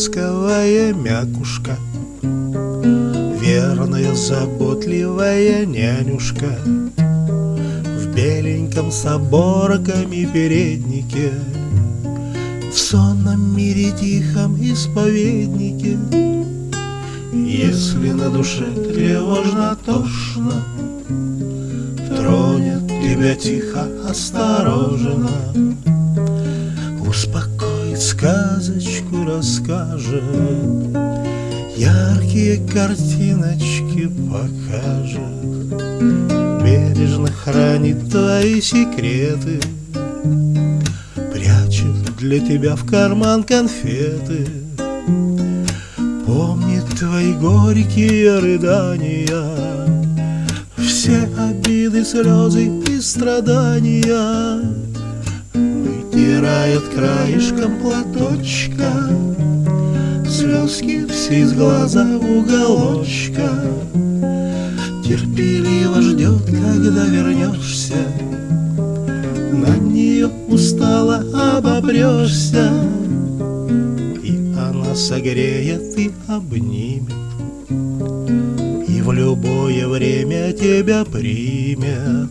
ласковая мякушка, Верная, заботливая нянюшка. В беленьком с оборками переднике В сонном мире тихом исповеднике. Если на душе тревожно, тошно Тронет тебя тихо, осторожно Сказочку расскажет Яркие картиночки покажет Бережно хранит твои секреты Прячет для тебя в карман конфеты Помнит твои горькие рыдания Все обиды, слезы и страдания Вытирает краешком платочка Слезки все из глаза уголочка. Терпеливо ждет, когда вернешься На нее устало обопрешься И она согреет и обнимет И в любое время тебя примет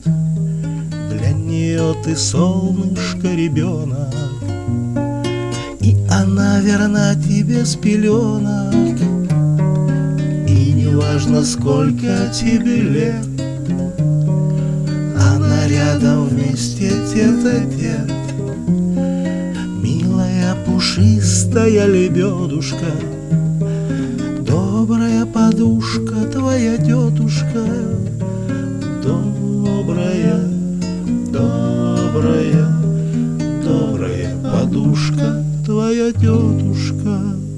Для нее ты солнышко ребенок. И она верна тебе с пеленок. И не важно сколько тебе лет Она рядом вместе тет-а-тет Милая пушистая лебедушка Добрая подушка твоя тетушка добрая,